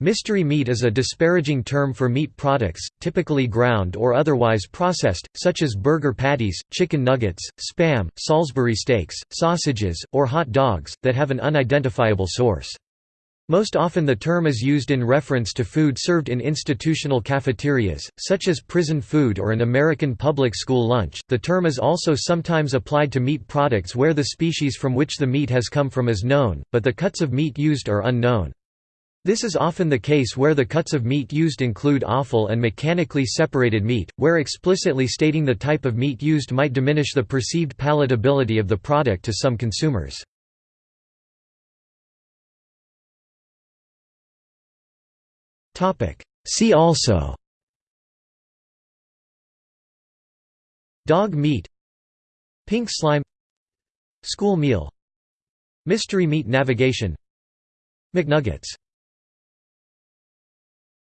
Mystery meat is a disparaging term for meat products, typically ground or otherwise processed, such as burger patties, chicken nuggets, spam, Salisbury steaks, sausages, or hot dogs, that have an unidentifiable source. Most often the term is used in reference to food served in institutional cafeterias, such as prison food or an American public school lunch. The term is also sometimes applied to meat products where the species from which the meat has come from is known, but the cuts of meat used are unknown. This is often the case where the cuts of meat used include offal and mechanically separated meat, where explicitly stating the type of meat used might diminish the perceived palatability of the product to some consumers. See also Dog meat Pink slime School meal Mystery meat navigation McNuggets